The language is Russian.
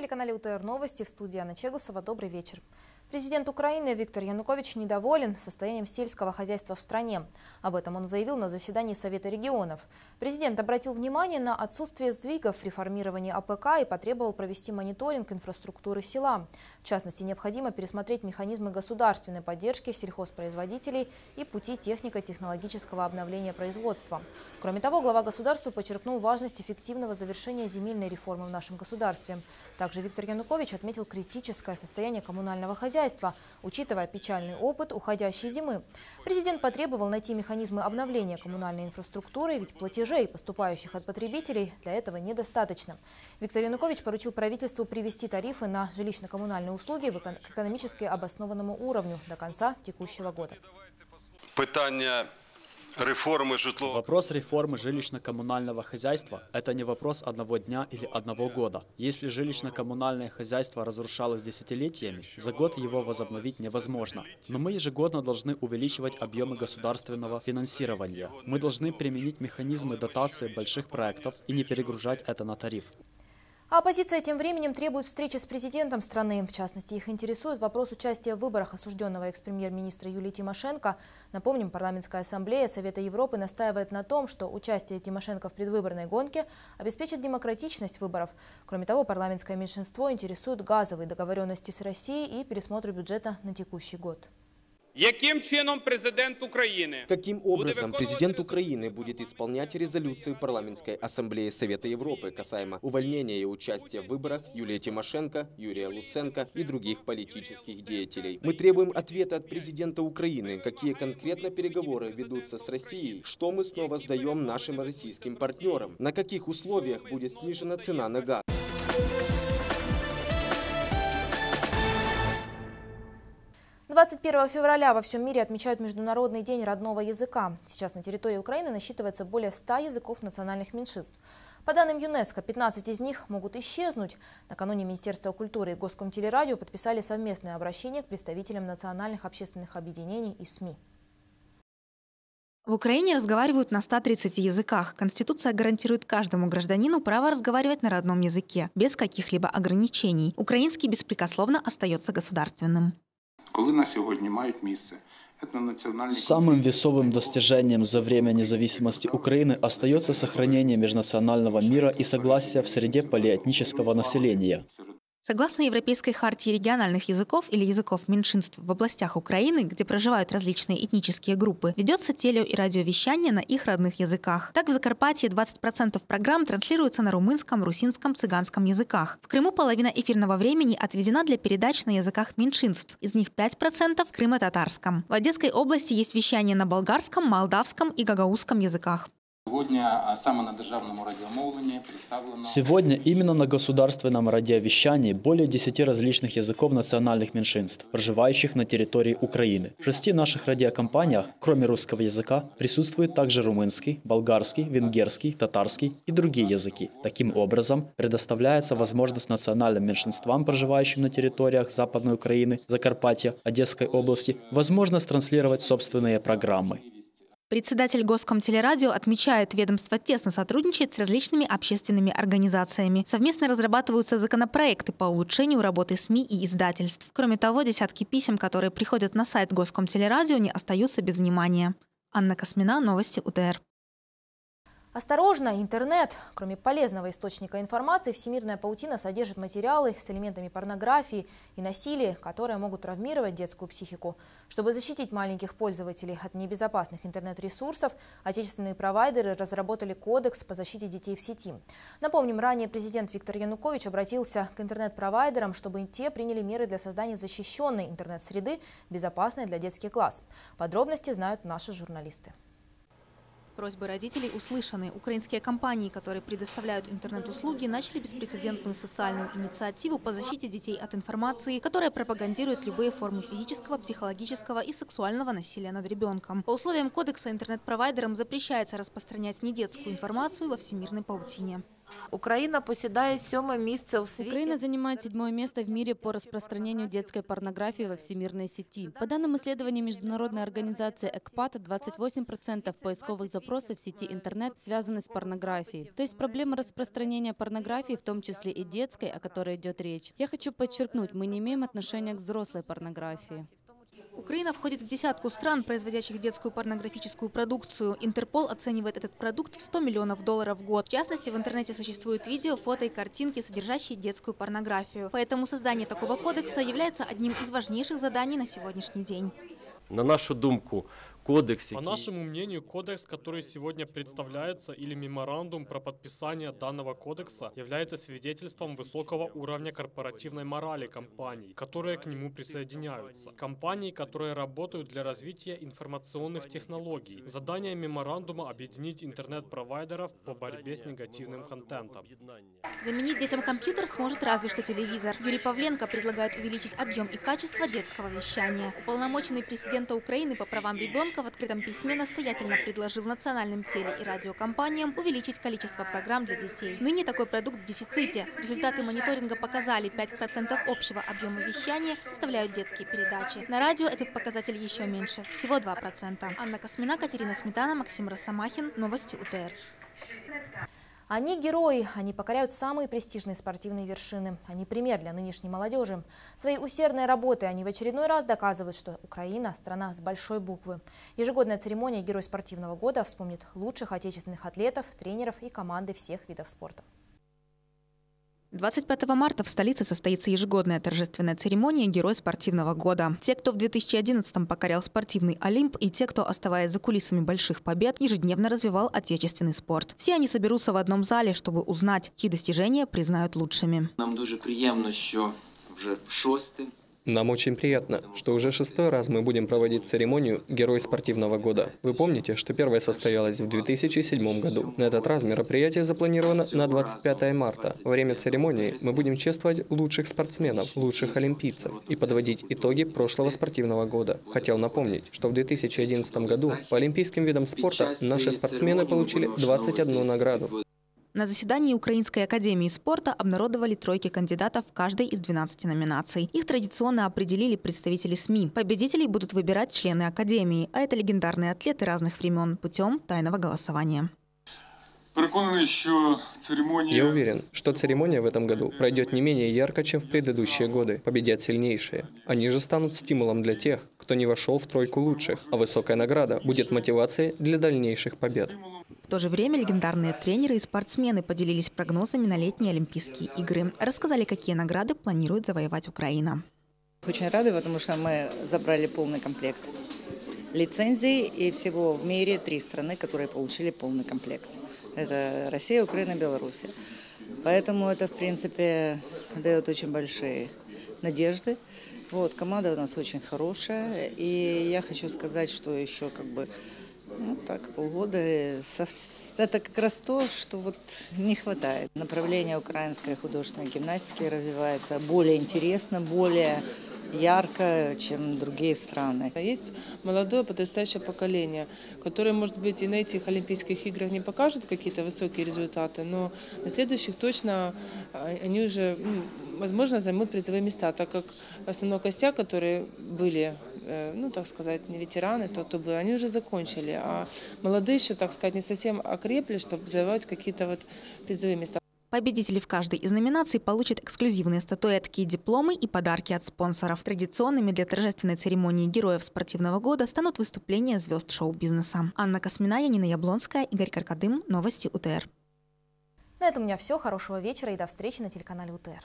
На телеканале УТР Новости в студии Анна Чегусова. Добрый вечер. Президент Украины Виктор Янукович недоволен состоянием сельского хозяйства в стране. Об этом он заявил на заседании Совета регионов. Президент обратил внимание на отсутствие сдвигов в реформировании АПК и потребовал провести мониторинг инфраструктуры села. В частности, необходимо пересмотреть механизмы государственной поддержки сельхозпроизводителей и пути технико-технологического обновления производства. Кроме того, глава государства подчеркнул важность эффективного завершения земельной реформы в нашем государстве. Также Виктор Янукович отметил критическое состояние коммунального хозяйства хозяйства, учитывая печальный опыт уходящей зимы. Президент потребовал найти механизмы обновления коммунальной инфраструктуры, ведь платежей, поступающих от потребителей, для этого недостаточно. Виктор Янукович поручил правительству привести тарифы на жилищно-коммунальные услуги к экономически обоснованному уровню до конца текущего года. Питання реформы житлового Вопрос реформы жилищно-коммунального хозяйства – это не вопрос одного дня или одного года. Если жилищно-коммунальное хозяйство разрушалось десятилетиями, за год его возобновить невозможно. Но мы ежегодно должны увеличивать объемы государственного финансирования. Мы должны применить механизмы дотации больших проектов и не перегружать это на тариф. А оппозиция тем временем требует встречи с президентом страны. В частности, их интересует вопрос участия в выборах осужденного экс-премьер-министра Юлии Тимошенко. Напомним, парламентская ассамблея Совета Европы настаивает на том, что участие Тимошенко в предвыборной гонке обеспечит демократичность выборов. Кроме того, парламентское меньшинство интересует газовые договоренности с Россией и пересмотр бюджета на текущий год. Яким чином президент Украины? Каким образом президент Украины будет исполнять резолюции парламентской ассамблеи Совета Европы касаемо увольнения и участия в выборах Юлии Тимошенко, Юрия Луценко и других политических деятелей? Мы требуем ответа от президента Украины, какие конкретно переговоры ведутся с Россией, что мы снова сдаем нашим российским партнерам, на каких условиях будет снижена цена на газ. 21 февраля во всем мире отмечают Международный день родного языка. Сейчас на территории Украины насчитывается более 100 языков национальных меньшинств. По данным ЮНЕСКО, 15 из них могут исчезнуть. Накануне Министерство культуры и Госкомтелерадио подписали совместное обращение к представителям национальных общественных объединений и СМИ. В Украине разговаривают на 130 языках. Конституция гарантирует каждому гражданину право разговаривать на родном языке, без каких-либо ограничений. Украинский беспрекословно остается государственным. Коли на сьогодні мають місце Самым весовым достижением за время независимости Украины остается сохранение межнационального мира и согласия в среде полиэтнического населения. Согласно Европейской хартии региональных языков или языков меньшинств в областях Украины, где проживают различные этнические группы, ведется телео- и радиовещание на их родных языках. Так в Закарпатье 20% программ транслируются на румынском, русинском, цыганском языках. В Крыму половина эфирного времени отведена для передач на языках меньшинств. Из них 5% в крымо-татарском. В Одесской области есть вещание на болгарском, молдавском и гагаузском языках. Сегодня именно на государственном радиовещании более 10 различных языков национальных меньшинств, проживающих на территории Украины. В шести наших радиокомпаниях, кроме русского языка, присутствует также румынский, болгарский, венгерский, татарский и другие языки. Таким образом, предоставляется возможность национальным меньшинствам, проживающим на территориях Западной Украины, Закарпатья, Одесской области, возможность транслировать собственные программы. Председатель Госкомтелерадио отмечает, ведомство тесно сотрудничает с различными общественными организациями. Совместно разрабатываются законопроекты по улучшению работы СМИ и издательств. Кроме того, десятки писем, которые приходят на сайт Госкомтелерадио, не остаются без внимания. Анна Космина, Новости УТР. Осторожно, интернет. Кроме полезного источника информации, всемирная паутина содержит материалы с элементами порнографии и насилия, которые могут травмировать детскую психику. Чтобы защитить маленьких пользователей от небезопасных интернет-ресурсов, отечественные провайдеры разработали кодекс по защите детей в сети. Напомним, ранее президент Виктор Янукович обратился к интернет-провайдерам, чтобы те приняли меры для создания защищенной интернет-среды, безопасной для детских класс. Подробности знают наши журналисты. Просьбы родителей услышаны. Украинские компании, которые предоставляют интернет-услуги, начали беспрецедентную социальную инициативу по защите детей от информации, которая пропагандирует любые формы физического, психологического и сексуального насилия над ребенком. По условиям кодекса интернет-провайдерам запрещается распространять недетскую информацию во всемирной паутине. Україна посідає сьоме місце у світі. Украина занимает седьмое место в мире по распространению детской порнографии во всемирной сети. По данным исследования международной организации ЭКПАТ, 28% поисковых запросов в сети интернет связаны с порнографией. То есть проблема распространения порнографии, в том числе и детской, о которой идет речь. Я хочу подчеркнуть, мы не имеем отношения к взрослой порнографии. Украина входит в десятку стран, производящих детскую порнографическую продукцию. Интерпол оценивает этот продукт в 100 миллионов долларов в год. В частности, в интернете существуют видео, фото и картинки, содержащие детскую порнографию. Поэтому создание такого кодекса является одним из важнейших заданий на сегодняшний день. На нашу думку, кодекс, По нашему мнению, кодекс, который сегодня представляется, или меморандум про подписание данного кодекса, является свидетельством высокого уровня корпоративной морали компаний, которые к нему присоединяются. Компаний, которые работают для развития информационных технологий. Задание меморандума – объединить интернет-провайдеров по борьбе с негативным контентом. Заменить детям компьютер сможет разве что телевизор. Юрий Павленко предлагает увеличить объем и качество детского вещания. Уполномоченный президента Украины по правам ребенка в открытом письме настоятельно предложил национальным теле- и радиокомпаниям увеличить количество программ для детей. Ныне такой продукт в дефиците. Результаты мониторинга показали, 5% общего объема вещания составляют детские передачи. На радио этот показатель еще меньше, всего 2%. Анна Космина, Катерина Сметана, Максим Росомахин. Новости УТР. Они герои, они покоряют самые престижные спортивные вершины. Они пример для нынешней молодежи. Своей усердной работой они в очередной раз доказывают, что Украина – страна с большой буквы. Ежегодная церемония «Герой спортивного года» вспомнит лучших отечественных атлетов, тренеров и команды всех видов спорта. 25 марта в столице состоится ежегодная торжественная церемония «Герой спортивного года». Те, кто в 2011-м покорял спортивный Олимп, и те, кто, оставаясь за кулисами больших побед, ежедневно развивал отечественный спорт. Все они соберутся в одном зале, чтобы узнать, чьи достижения признают лучшими. Нам дуже приємно, що вже шосте Нам очень приятно, что уже шестой раз мы будем проводить церемонию «Герой спортивного года». Вы помните, что первая состоялась в 2007 году. На этот раз мероприятие запланировано на 25 марта. Во время церемонии мы будем чествовать лучших спортсменов, лучших олимпийцев и подводить итоги прошлого спортивного года. Хотел напомнить, что в 2011 году по олимпийским видам спорта наши спортсмены получили 21 награду. На заседании Украинской академии спорта обнародовали тройки кандидатов в каждой из 12 номинаций. Их традиционно определили представители СМИ. Победителей будут выбирать члены академии, а это легендарные атлеты разных времен путем тайного голосования. Я уверен, что церемония в этом году пройдет не менее ярко, чем в предыдущие годы. Победят сильнейшие. Они же станут стимулом для тех, кто не вошел в тройку лучших, а высокая награда будет мотивацией для дальнейших побед. В то же время легендарные тренеры и спортсмены поделились прогнозами на летние Олимпийские игры. Рассказали, какие награды планирует завоевать Украина. Очень рады, потому что мы забрали полный комплект лицензий, и всего в мире три страны, которые получили полный комплект. Это Россия, Украина, Беларусь. Поэтому это, в принципе, дает очень большие надежды. Вот, команда у нас очень хорошая, и я хочу сказать, что еще как бы, ну так, полгода, э, это как раз то, что вот не хватает. Направление украинской художественной гимнастики развивается более интересно, более ярко, чем другие страны. Есть молодое подрастающее поколение, которое, может быть, и на этих Олимпийских играх не покажет какие-то высокие результаты, но на следующих точно а, они уже, возможно, займут призовые места, так как основной костяк, которые были, ну, так сказать, не ветераны, то, кто был, они уже закончили, а молодые еще, так сказать, не совсем окрепли, чтобы завоевать какие-то вот призовые места. Победители в каждой из номинаций получат эксклюзивные статуэтки, дипломы и подарки от спонсоров. Традиционными для торжественной церемонии героев спортивного года станут выступления звезд шоу-бизнеса. Анна Космина, Янина Яблонская, Игорь Каркадым. Новости УТР. На этом у меня все. Хорошего вечера и до встречи на телеканале УТР.